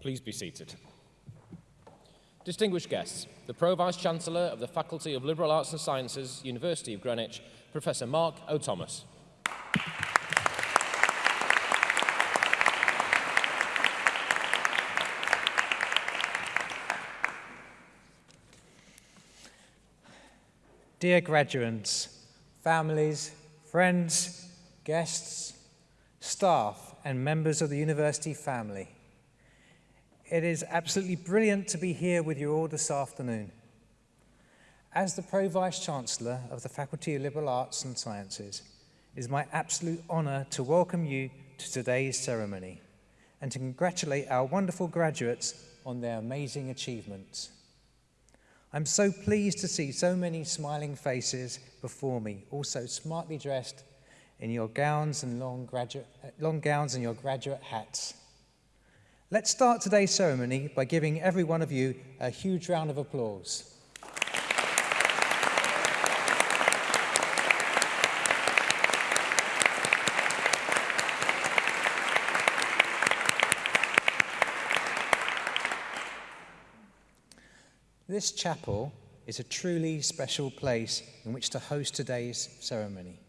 Please be seated. Distinguished guests, the Pro-Vice-Chancellor of the Faculty of Liberal Arts and Sciences, University of Greenwich, Professor Mark O'Thomas. Dear graduates, families, friends, guests, staff and members of the university family, it is absolutely brilliant to be here with you all this afternoon. As the Pro-Vice-Chancellor of the Faculty of Liberal Arts and Sciences, it is my absolute honour to welcome you to today's ceremony and to congratulate our wonderful graduates on their amazing achievements. I'm so pleased to see so many smiling faces before me, also smartly dressed in your gowns and long, graduate, long gowns and your graduate hats. Let's start today's ceremony by giving every one of you a huge round of applause. This chapel is a truly special place in which to host today's ceremony.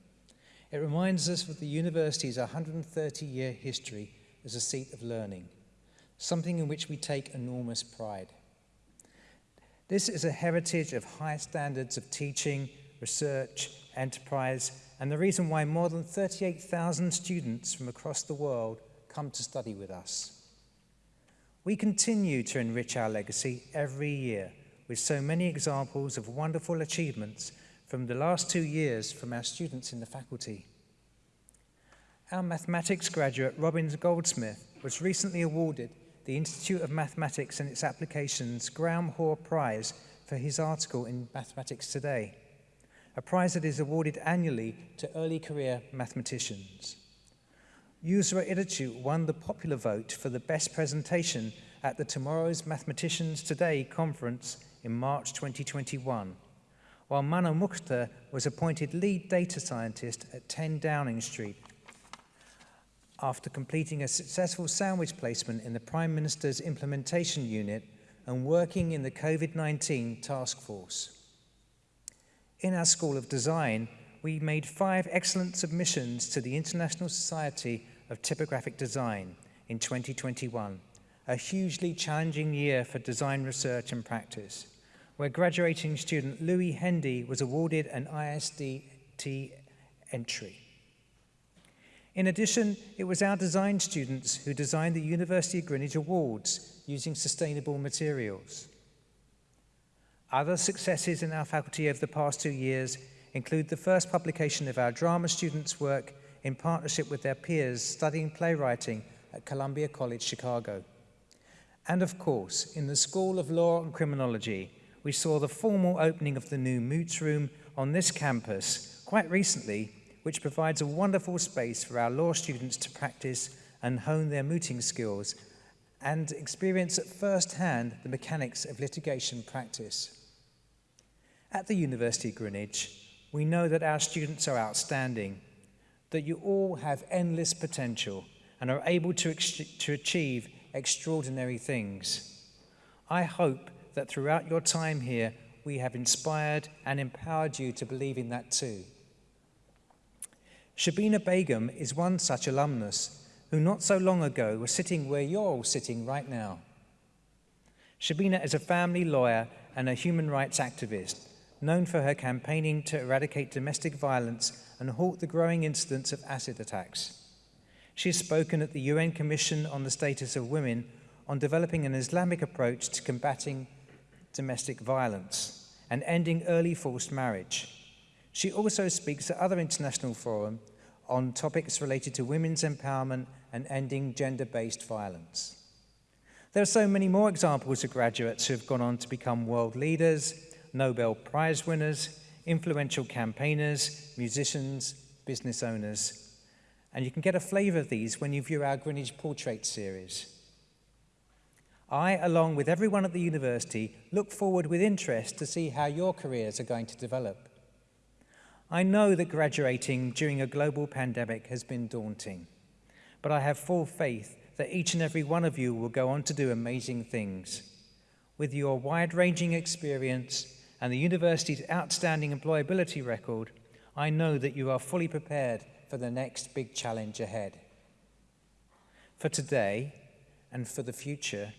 It reminds us of the university's 130-year history as a seat of learning, something in which we take enormous pride. This is a heritage of high standards of teaching, research, enterprise, and the reason why more than 38,000 students from across the world come to study with us. We continue to enrich our legacy every year with so many examples of wonderful achievements from the last two years from our students in the faculty. Our mathematics graduate, Robin Goldsmith, was recently awarded the Institute of Mathematics and its Applications Graham Hoare Prize for his article in Mathematics Today, a prize that is awarded annually to early career mathematicians. Yusra Idichu won the popular vote for the best presentation at the Tomorrow's Mathematicians Today conference in March 2021, while Mano Mukhtar was appointed lead data scientist at 10 Downing Street after completing a successful sandwich placement in the Prime Minister's implementation unit and working in the COVID-19 task force. In our School of Design, we made five excellent submissions to the International Society of Typographic Design in 2021 a hugely challenging year for design research and practice, where graduating student Louis Hendy was awarded an ISDT entry. In addition, it was our design students who designed the University of Greenwich Awards using sustainable materials. Other successes in our faculty over the past two years include the first publication of our drama students' work in partnership with their peers studying playwriting at Columbia College, Chicago. And of course, in the School of Law and Criminology, we saw the formal opening of the new Moots Room on this campus quite recently, which provides a wonderful space for our law students to practice and hone their mooting skills and experience at first hand the mechanics of litigation practice. At the University of Greenwich, we know that our students are outstanding, that you all have endless potential and are able to, to achieve extraordinary things. I hope that throughout your time here, we have inspired and empowered you to believe in that too. Shabina Begum is one such alumnus who not so long ago was sitting where you're all sitting right now. Shabina is a family lawyer and a human rights activist, known for her campaigning to eradicate domestic violence and halt the growing incidence of acid attacks. She has spoken at the UN Commission on the Status of Women on developing an Islamic approach to combating domestic violence and ending early forced marriage. She also speaks at other international forums on topics related to women's empowerment and ending gender-based violence. There are so many more examples of graduates who have gone on to become world leaders, Nobel Prize winners, influential campaigners, musicians, business owners, and you can get a flavour of these when you view our Greenwich Portrait series. I, along with everyone at the university, look forward with interest to see how your careers are going to develop. I know that graduating during a global pandemic has been daunting, but I have full faith that each and every one of you will go on to do amazing things. With your wide-ranging experience and the university's outstanding employability record, I know that you are fully prepared for the next big challenge ahead. For today and for the future,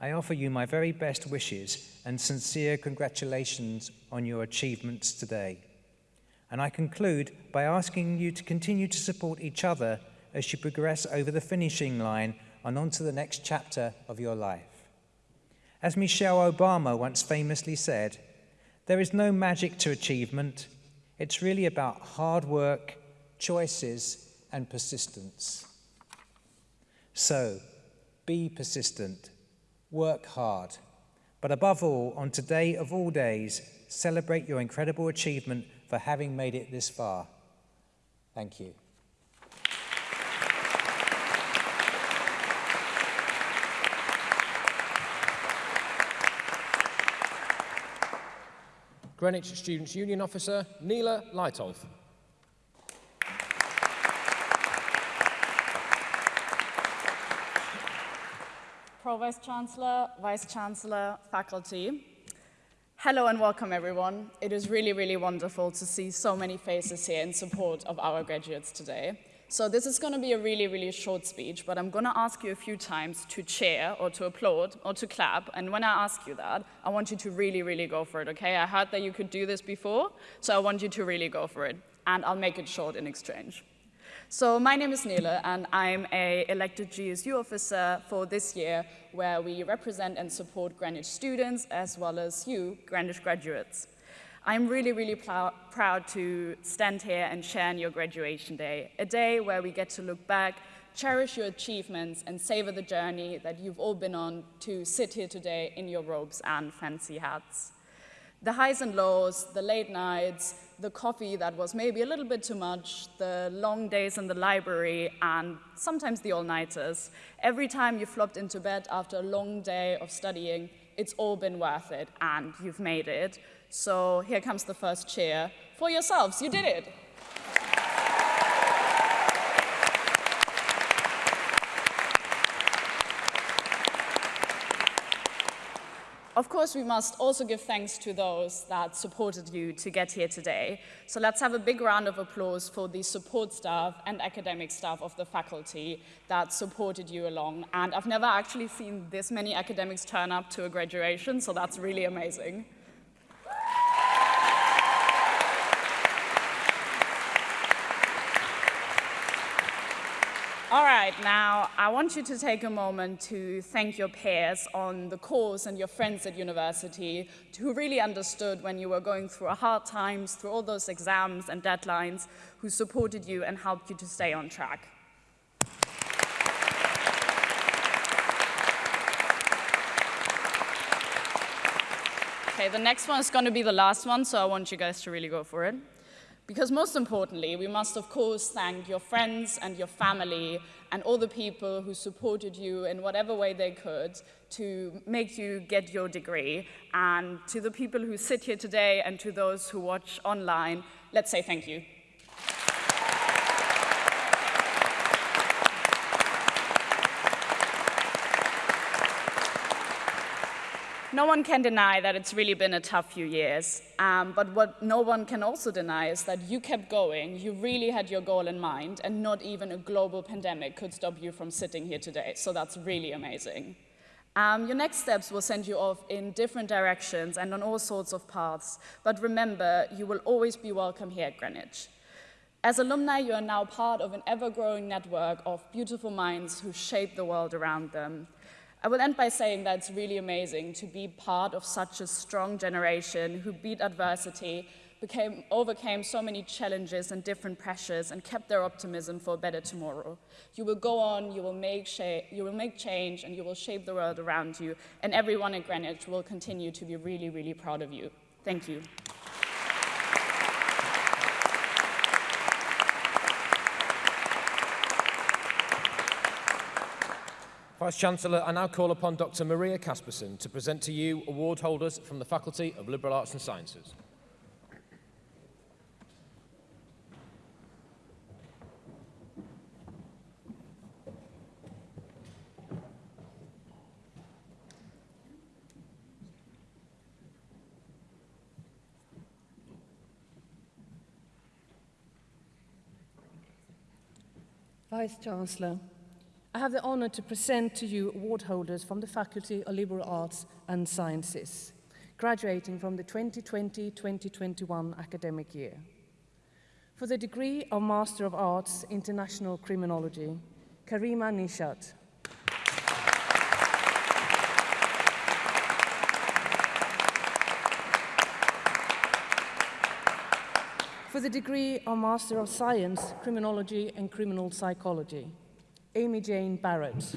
I offer you my very best wishes and sincere congratulations on your achievements today. And I conclude by asking you to continue to support each other as you progress over the finishing line and onto the next chapter of your life. As Michelle Obama once famously said, there is no magic to achievement. It's really about hard work, choices, and persistence. So, be persistent, work hard, but above all, on today of all days, celebrate your incredible achievement for having made it this far. Thank you. Greenwich Students' Union Officer, Neela Leitolf. Pro Vice Chancellor, Vice Chancellor, faculty. Hello and welcome everyone. It is really, really wonderful to see so many faces here in support of our graduates today. So this is going to be a really, really short speech, but I'm going to ask you a few times to cheer or to applaud or to clap. And when I ask you that, I want you to really, really go for it, okay? I heard that you could do this before, so I want you to really go for it. And I'll make it short in exchange. So my name is Nele, and I'm a elected GSU officer for this year, where we represent and support Greenwich students, as well as you, Greenwich graduates. I'm really, really proud to stand here and share in your graduation day, a day where we get to look back, cherish your achievements, and savor the journey that you've all been on to sit here today in your robes and fancy hats. The highs and lows, the late nights, the coffee that was maybe a little bit too much, the long days in the library, and sometimes the all-nighters. Every time you flopped into bed after a long day of studying, it's all been worth it, and you've made it. So here comes the first cheer for yourselves. You did it. Of course, we must also give thanks to those that supported you to get here today. So let's have a big round of applause for the support staff and academic staff of the faculty that supported you along. And I've never actually seen this many academics turn up to a graduation, so that's really amazing. All right, now I want you to take a moment to thank your peers on the course and your friends at university who really understood when you were going through hard times, through all those exams and deadlines, who supported you and helped you to stay on track. Okay, the next one is going to be the last one, so I want you guys to really go for it. Because most importantly, we must of course thank your friends and your family and all the people who supported you in whatever way they could to make you get your degree. And to the people who sit here today and to those who watch online, let's say thank you. No one can deny that it's really been a tough few years. Um, but what no one can also deny is that you kept going, you really had your goal in mind, and not even a global pandemic could stop you from sitting here today. So that's really amazing. Um, your next steps will send you off in different directions and on all sorts of paths. But remember, you will always be welcome here at Greenwich. As alumni, you are now part of an ever-growing network of beautiful minds who shape the world around them. I will end by saying that it's really amazing to be part of such a strong generation who beat adversity, became, overcame so many challenges and different pressures and kept their optimism for a better tomorrow. You will go on, you will make, you will make change and you will shape the world around you and everyone at Greenwich will continue to be really, really proud of you. Thank you. Vice-Chancellor, I now call upon Dr Maria Kasperson to present to you award holders from the Faculty of Liberal Arts and Sciences. Vice-Chancellor, I have the honour to present to you award holders from the Faculty of Liberal Arts and Sciences, graduating from the 2020-2021 academic year. For the degree of Master of Arts, International Criminology, Karima Nishat. For the degree of Master of Science, Criminology and Criminal Psychology, Amy Jane Barrett.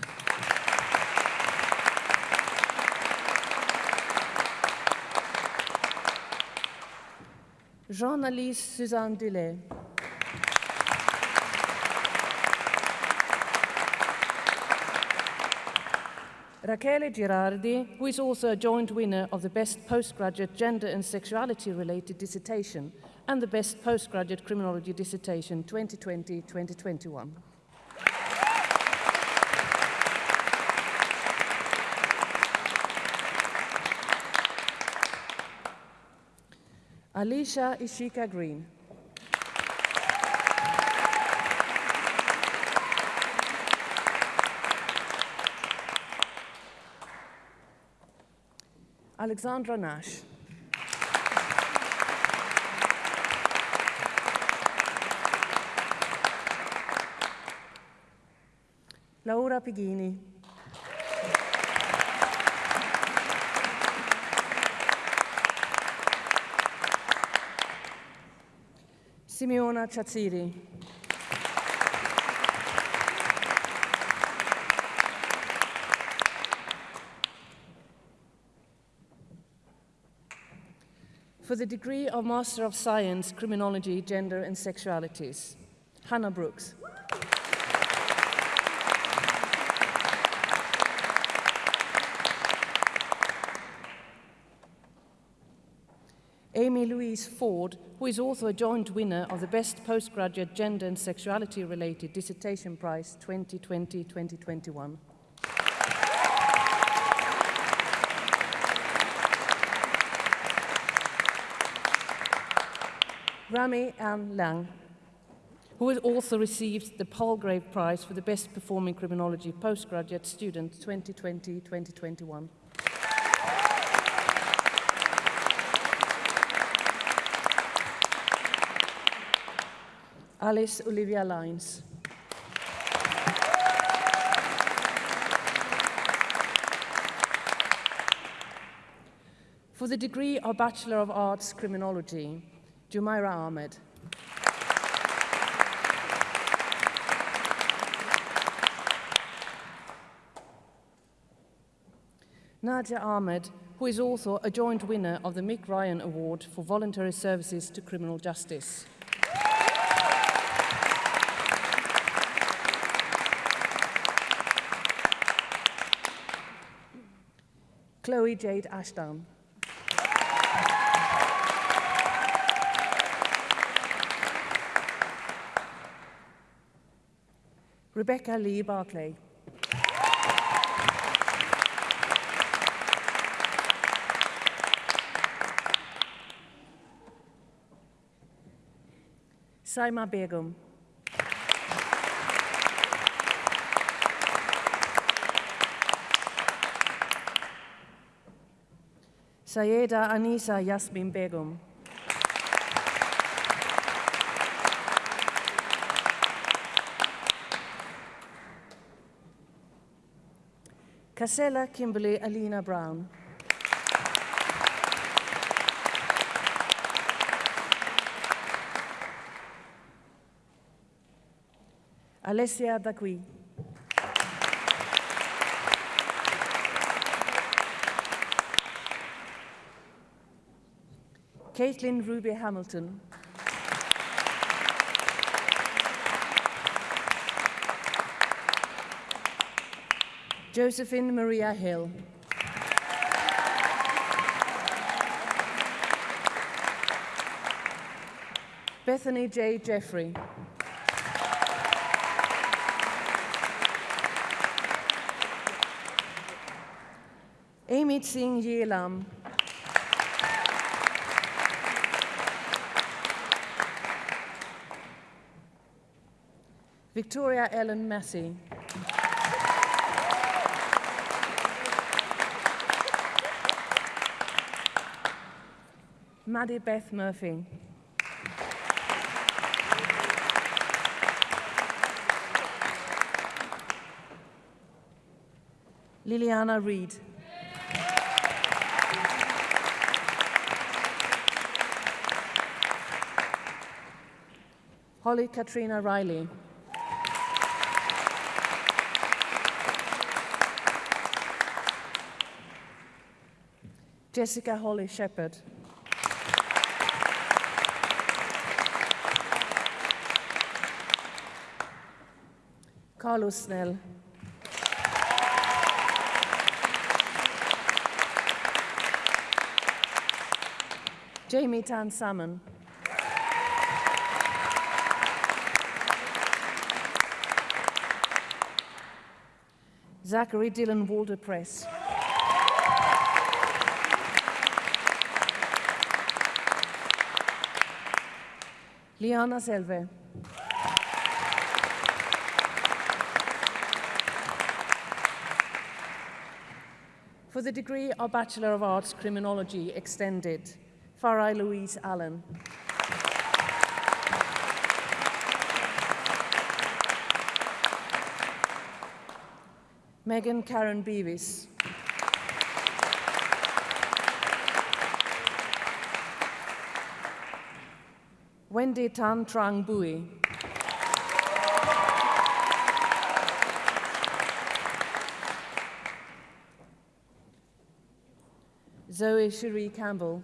Jean-Alice Suzanne Delay. Rachele Girardi, who is also a joint winner of the Best Postgraduate Gender and Sexuality Related Dissertation and the Best Postgraduate Criminology Dissertation 2020-2021. Alicia Ishika Green. Alexandra Nash. Laura Pighini. Simeona Chazziri. For the degree of Master of Science, Criminology, Gender and Sexualities, Hannah Brooks. Amy Louise Ford, who is also a joint winner of the Best Postgraduate Gender and Sexuality Related Dissertation Prize 2020-2021. Rami Ann Lang, who has also received the Palgrave Prize for the Best Performing Criminology Postgraduate Student 2020-2021. Alice Olivia Lines. For the degree of Bachelor of Arts Criminology, Jumaira Ahmed. Nadia Ahmed, who is also a joint winner of the Mick Ryan Award for Voluntary Services to Criminal Justice. Chloe Jade Ashdown. Rebecca Lee Barclay. Saima Begum. Sayeda Anisa Yasmin Begum. Casella Kimberly Alina Brown. Alessia Dagui. Caitlin Ruby Hamilton. Josephine Maria Hill. Bethany J. Jeffrey. Amy Singh Yelam. Victoria Ellen Massey. Maddie Beth Murphy. Liliana Reed. Holly Katrina Riley. Jessica Holly Shepherd. Carlos Snell. Jamie Tan Salmon. Zachary Dylan Walter Press. Liana Selve. For the degree of Bachelor of Arts Criminology Extended, Farai Louise Allen. Megan Karen Beavis. Wendy Tan Trang Bui. Zoe Cherie Campbell.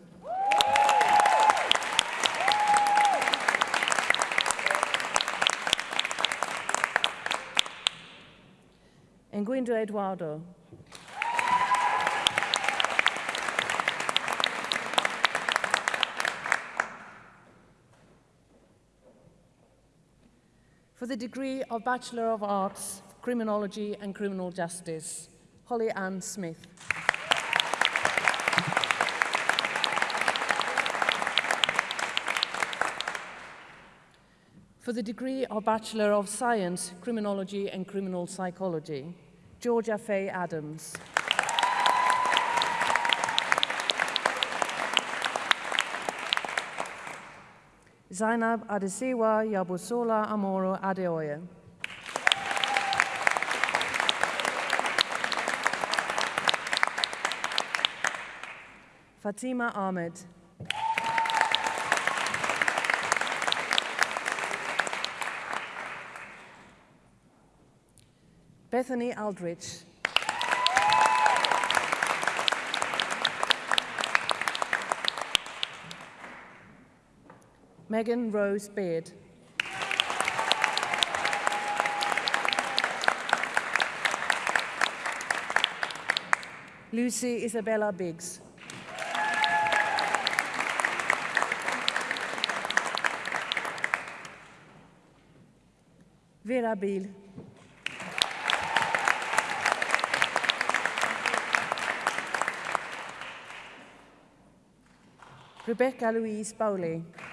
Enguindo Eduardo. For the degree of Bachelor of Arts, Criminology and Criminal Justice, Holly Ann Smith. For the degree of Bachelor of Science, Criminology and Criminal Psychology, Georgia Faye Adams. Zainab Adesewa Yabusola Amoro Adeoye. Fatima Ahmed. Bethany Aldrich. Megan Rose Beard. Lucy Isabella Biggs. Vera Biel. Rebecca Louise Bowley.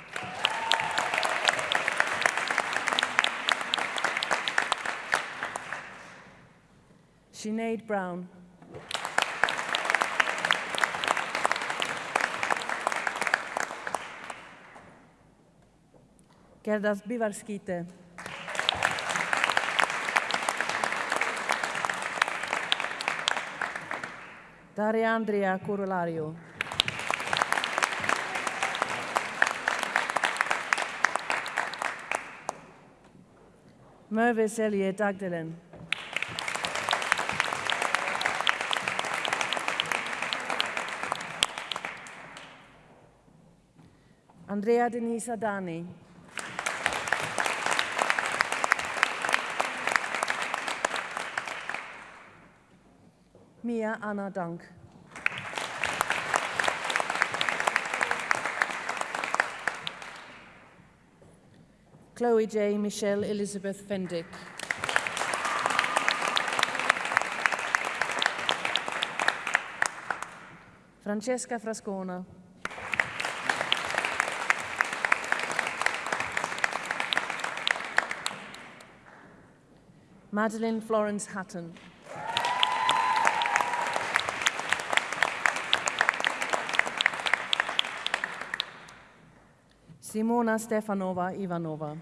Sinead Brown. Gerdas Bivarskite. Daria Andrea Corolario. Merve Selye Dagdalen. Andrea Denise Adani. Mia Anna Dunk. Chloe J. Michelle Elizabeth Fendick. Francesca Frascona. Madeline Florence Hatton. Simona Stefanova Ivanova.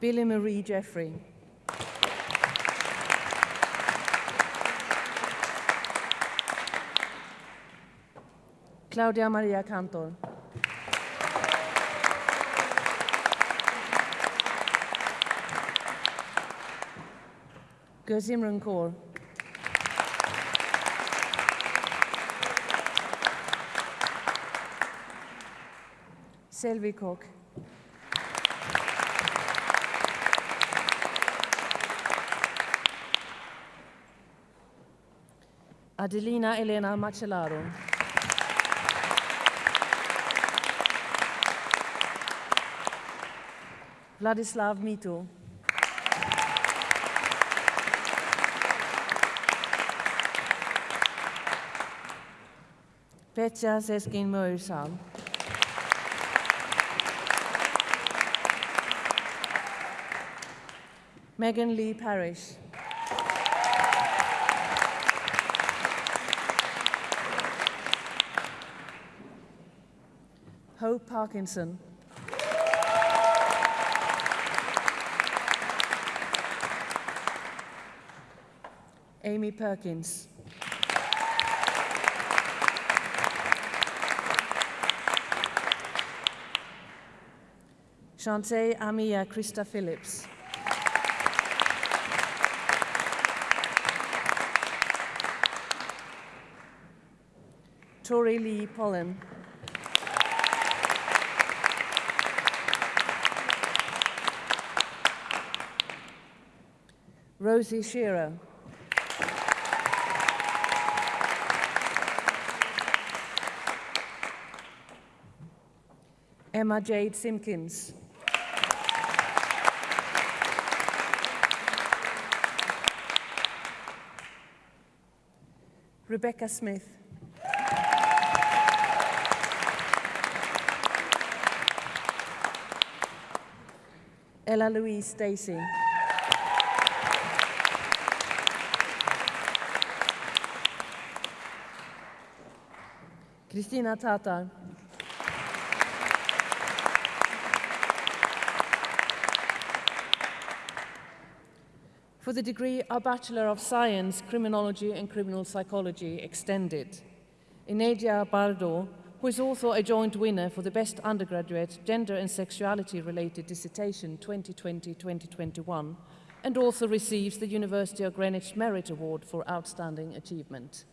Billy Marie Jeffrey. Claudia Maria Cantor. Gözimran Kaur. Selvi Kok. Adelina Elena Macellaro. Vladislav Mito. Petja Seskin Möysal. Megan Lee Parrish. Hope Parkinson. Amy Perkins. Shantae Amia uh, Krista Phillips. Tori Lee Pollen. Rosie Shearer. Emma Jade Simpkins. Rebecca Smith. Ella Louise Stacy. Christina Tatar. For the degree of Bachelor of Science, Criminology and Criminal Psychology Extended, Inadia Bardo, who is also a joint winner for the Best Undergraduate Gender and Sexuality Related Dissertation 2020-2021, and also receives the University of Greenwich Merit Award for Outstanding Achievement.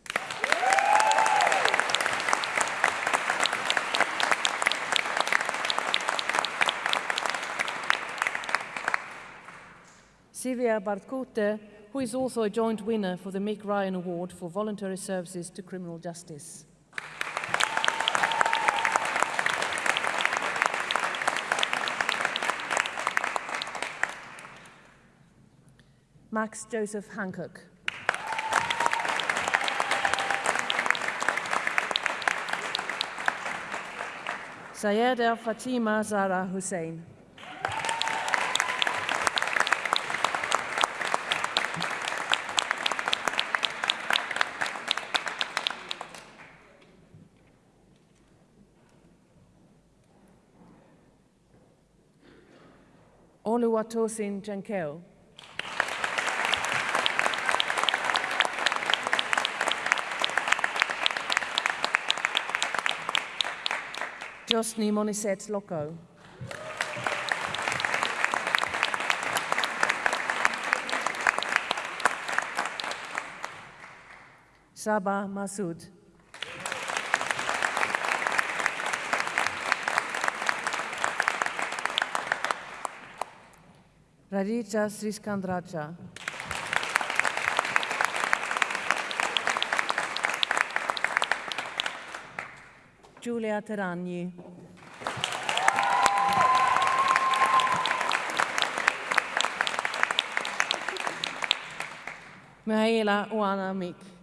Sivia Bartkute, who is also a joint winner for the Mick Ryan Award for Voluntary Services to Criminal Justice. Max Joseph Hancock. Sayeda Fatima Zara Hussein. Oluwatosin Jankeo. Josny Moniset Loco. Saba Masood. Radija Sriskandraja. Giulia Teragni. Mihaela Uanamik.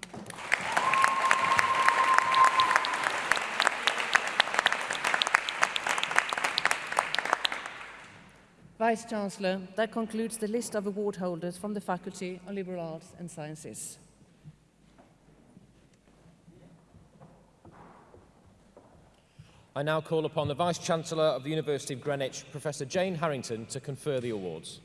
Vice-Chancellor, that concludes the list of award holders from the Faculty of Liberal Arts and Sciences. I now call upon the Vice-Chancellor of the University of Greenwich, Professor Jane Harrington, to confer the awards.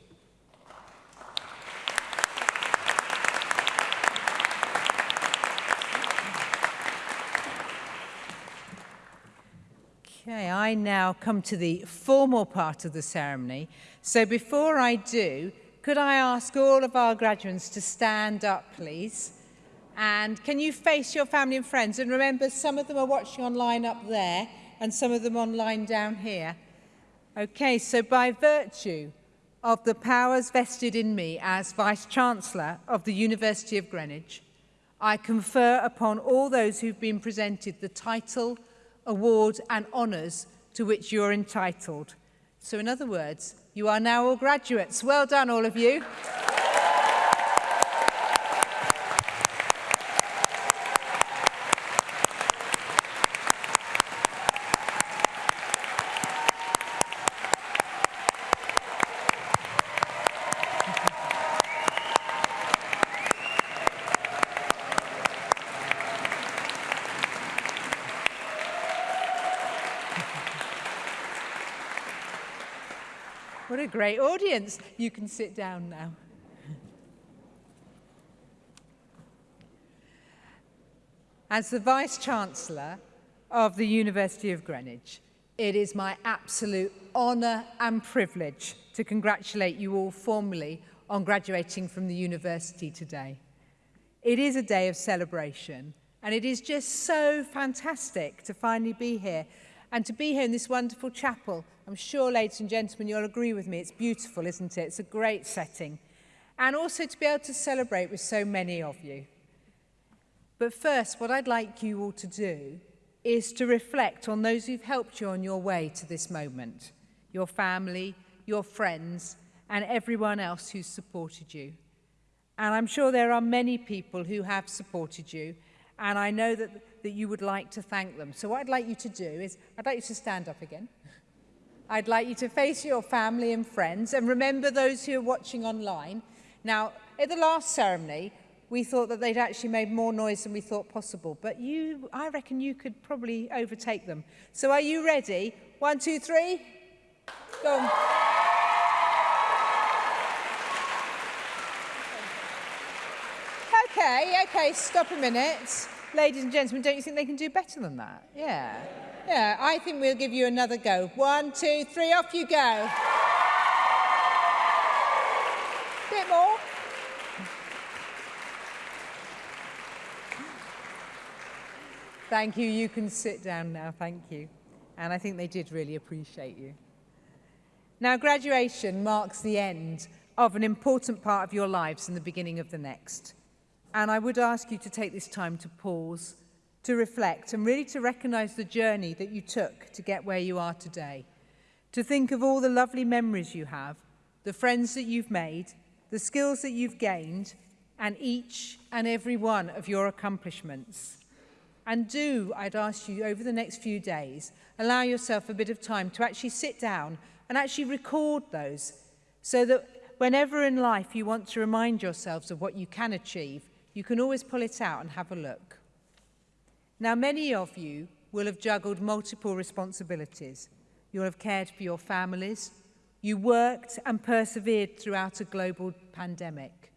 I now come to the formal part of the ceremony. So before I do, could I ask all of our graduates to stand up, please? And can you face your family and friends? And remember, some of them are watching online up there and some of them online down here. Okay, so by virtue of the powers vested in me as Vice-Chancellor of the University of Greenwich, I confer upon all those who've been presented the title, award and honours to which you're entitled. So in other words, you are now all graduates. Well done, all of you. Great audience. You can sit down now. As the Vice-Chancellor of the University of Greenwich, it is my absolute honour and privilege to congratulate you all formally on graduating from the university today. It is a day of celebration and it is just so fantastic to finally be here and to be here in this wonderful chapel. I'm sure, ladies and gentlemen, you'll agree with me. It's beautiful, isn't it? It's a great setting. And also to be able to celebrate with so many of you. But first, what I'd like you all to do is to reflect on those who've helped you on your way to this moment. Your family, your friends, and everyone else who's supported you. And I'm sure there are many people who have supported you. And I know that that you would like to thank them. So what I'd like you to do is, I'd like you to stand up again. I'd like you to face your family and friends, and remember those who are watching online. Now, at the last ceremony, we thought that they'd actually made more noise than we thought possible, but you, I reckon you could probably overtake them. So are you ready? One, two, three. Go on. Okay, okay, stop a minute. Ladies and gentlemen, don't you think they can do better than that? Yeah. Yeah, I think we'll give you another go. One, two, three, off you go. Bit more. Thank you. You can sit down now. Thank you. And I think they did really appreciate you. Now, graduation marks the end of an important part of your lives and the beginning of the next. And I would ask you to take this time to pause, to reflect, and really to recognize the journey that you took to get where you are today. To think of all the lovely memories you have, the friends that you've made, the skills that you've gained, and each and every one of your accomplishments. And do, I'd ask you over the next few days, allow yourself a bit of time to actually sit down and actually record those so that whenever in life you want to remind yourselves of what you can achieve, You can always pull it out and have a look. Now, many of you will have juggled multiple responsibilities. You'll have cared for your families. You worked and persevered throughout a global pandemic.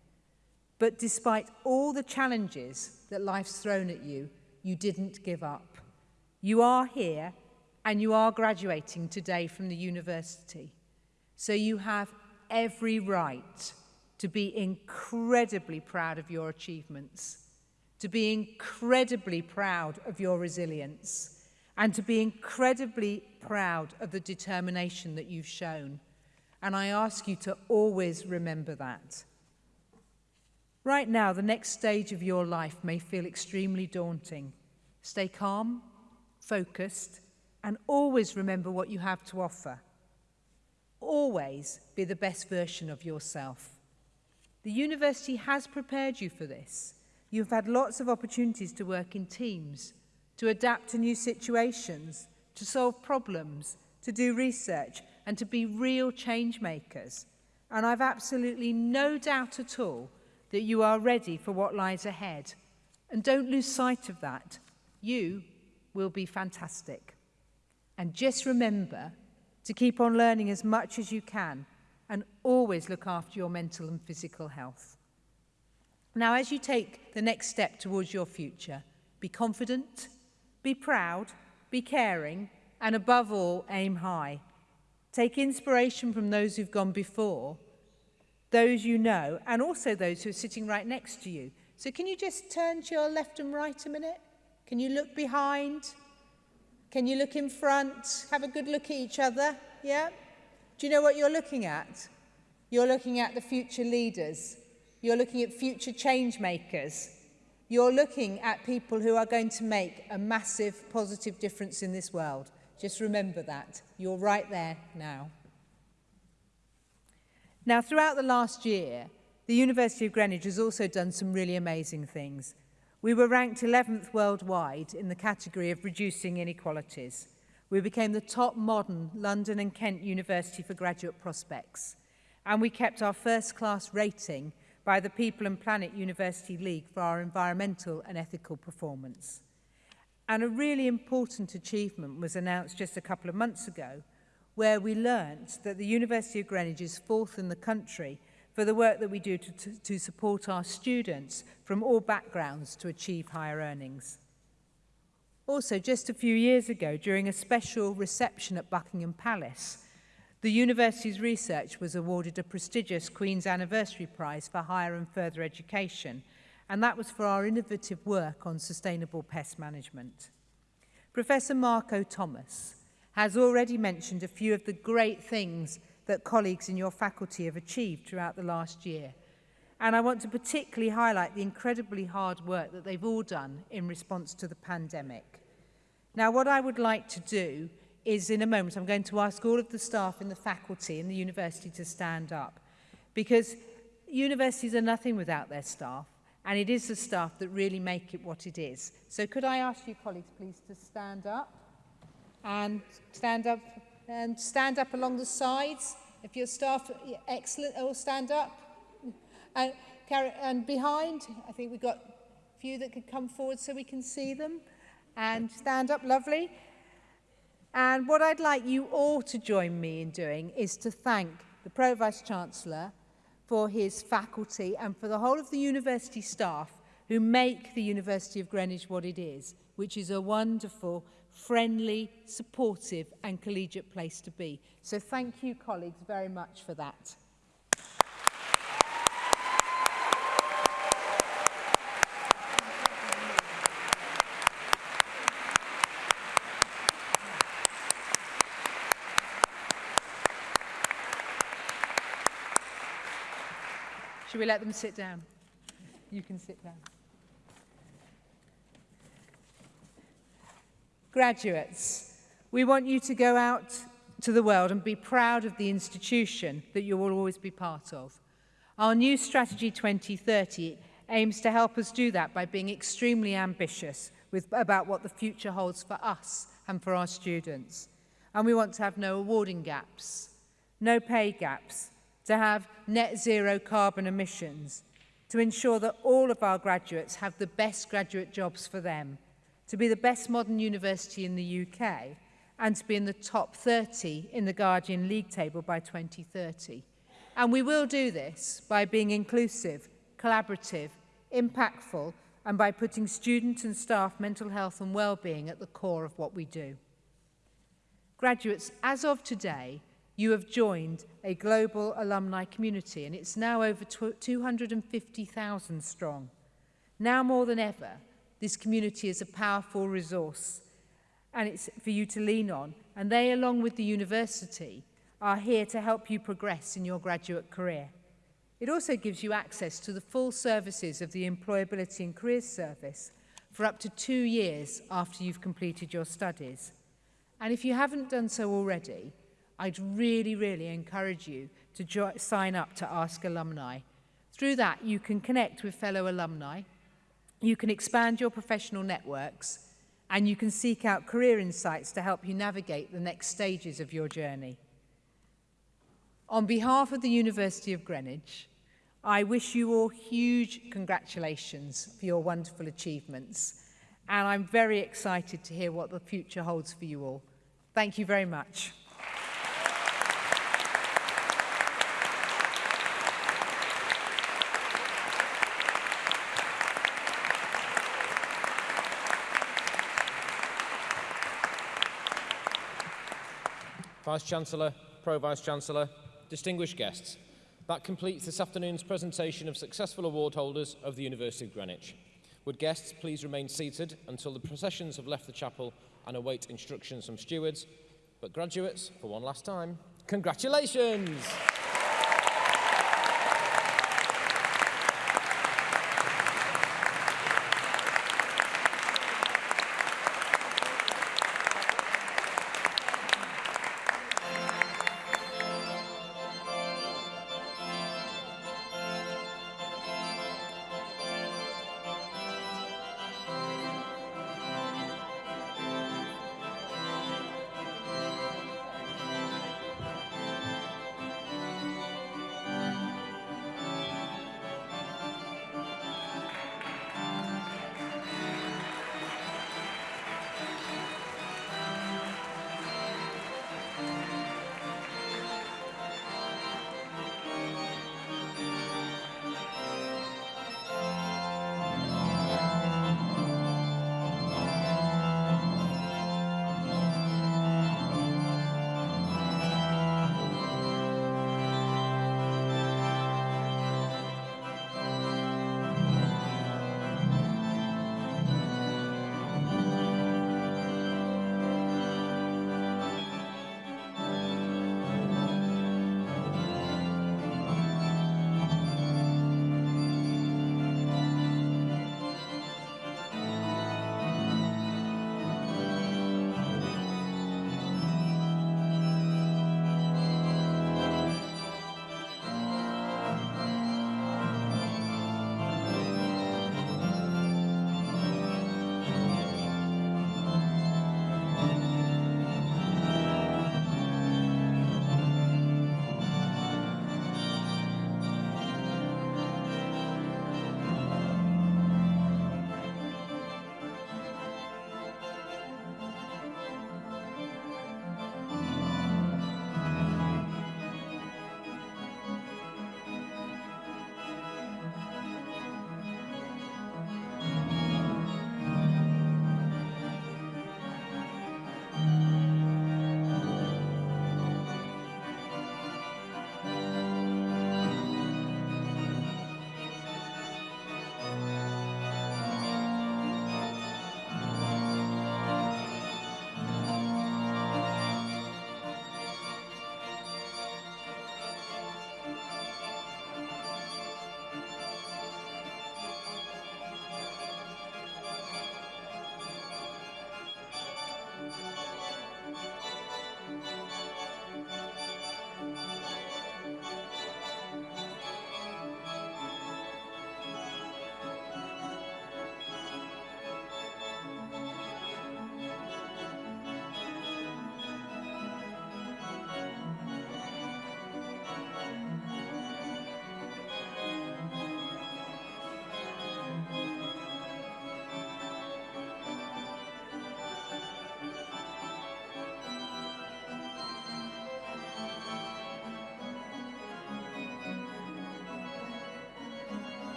But despite all the challenges that life's thrown at you, you didn't give up. You are here and you are graduating today from the university. So you have every right to be incredibly proud of your achievements, to be incredibly proud of your resilience, and to be incredibly proud of the determination that you've shown. And I ask you to always remember that. Right now, the next stage of your life may feel extremely daunting. Stay calm, focused, and always remember what you have to offer. Always be the best version of yourself. The university has prepared you for this. You've had lots of opportunities to work in teams, to adapt to new situations, to solve problems, to do research and to be real change makers. And I've absolutely no doubt at all that you are ready for what lies ahead. And don't lose sight of that. You will be fantastic. And just remember to keep on learning as much as you can and always look after your mental and physical health. Now, as you take the next step towards your future, be confident, be proud, be caring, and above all, aim high. Take inspiration from those who've gone before, those you know, and also those who are sitting right next to you. So can you just turn to your left and right a minute? Can you look behind? Can you look in front? Have a good look at each other, yeah? Do you know what you're looking at? You're looking at the future leaders. You're looking at future change makers. You're looking at people who are going to make a massive positive difference in this world. Just remember that. You're right there now. Now, throughout the last year, the University of Greenwich has also done some really amazing things. We were ranked 11th worldwide in the category of reducing inequalities. We became the top modern London and Kent University for graduate prospects. And we kept our first class rating by the People and Planet University League for our environmental and ethical performance. And a really important achievement was announced just a couple of months ago, where we learnt that the University of Greenwich is fourth in the country for the work that we do to, to, to support our students from all backgrounds to achieve higher earnings. Also, just a few years ago, during a special reception at Buckingham Palace, the university's research was awarded a prestigious Queen's Anniversary Prize for Higher and Further Education, and that was for our innovative work on sustainable pest management. Professor Marco Thomas has already mentioned a few of the great things that colleagues in your faculty have achieved throughout the last year. And I want to particularly highlight the incredibly hard work that they've all done in response to the pandemic. Now, what I would like to do is in a moment, I'm going to ask all of the staff in the faculty in the university to stand up because universities are nothing without their staff and it is the staff that really make it what it is. So could I ask you colleagues please to stand up and stand up and stand up along the sides. If your staff, excellent, all stand up. And, and behind, I think we've got a few that could come forward so we can see them. And stand up, lovely. And what I'd like you all to join me in doing is to thank the Pro Vice Chancellor for his faculty and for the whole of the university staff who make the University of Greenwich what it is, which is a wonderful friendly, supportive and collegiate place to be. So thank you, colleagues, very much for that. Should we let them sit down? You can sit down. Graduates, we want you to go out to the world and be proud of the institution that you will always be part of. Our new Strategy 2030 aims to help us do that by being extremely ambitious with, about what the future holds for us and for our students. And we want to have no awarding gaps, no pay gaps, to have net zero carbon emissions, to ensure that all of our graduates have the best graduate jobs for them, to be the best modern university in the UK, and to be in the top 30 in the Guardian League table by 2030. And we will do this by being inclusive, collaborative, impactful, and by putting student and staff mental health and well-being at the core of what we do. Graduates, as of today, you have joined a global alumni community and it's now over 250,000 strong. Now more than ever, this community is a powerful resource and it's for you to lean on and they along with the university are here to help you progress in your graduate career. It also gives you access to the full services of the Employability and Careers Service for up to two years after you've completed your studies. And if you haven't done so already, I'd really, really encourage you to sign up to Ask Alumni. Through that, you can connect with fellow alumni, You can expand your professional networks and you can seek out career insights to help you navigate the next stages of your journey. On behalf of the University of Greenwich, I wish you all huge congratulations for your wonderful achievements. And I'm very excited to hear what the future holds for you all. Thank you very much. Vice Chancellor, Pro Vice Chancellor, distinguished guests, that completes this afternoon's presentation of successful award holders of the University of Greenwich. Would guests please remain seated until the processions have left the chapel and await instructions from stewards. But graduates, for one last time, congratulations!